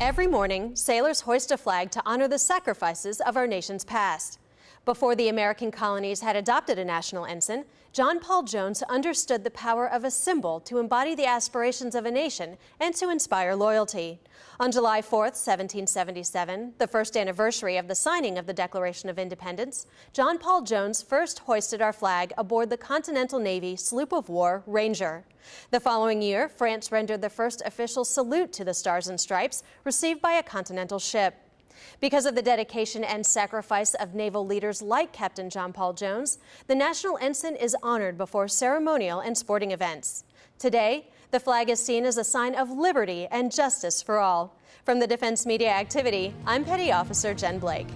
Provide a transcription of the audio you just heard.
Every morning, sailors hoist a flag to honor the sacrifices of our nation's past. Before the American colonies had adopted a national ensign, John Paul Jones understood the power of a symbol to embody the aspirations of a nation and to inspire loyalty. On July 4, 1777, the first anniversary of the signing of the Declaration of Independence, John Paul Jones first hoisted our flag aboard the Continental Navy sloop of war Ranger. The following year, France rendered the first official salute to the Stars and Stripes received by a continental ship. Because of the dedication and sacrifice of naval leaders like Captain John Paul Jones, the National Ensign is honored before ceremonial and sporting events. Today, the flag is seen as a sign of liberty and justice for all. From the Defense Media Activity, I'm Petty Officer Jen Blake.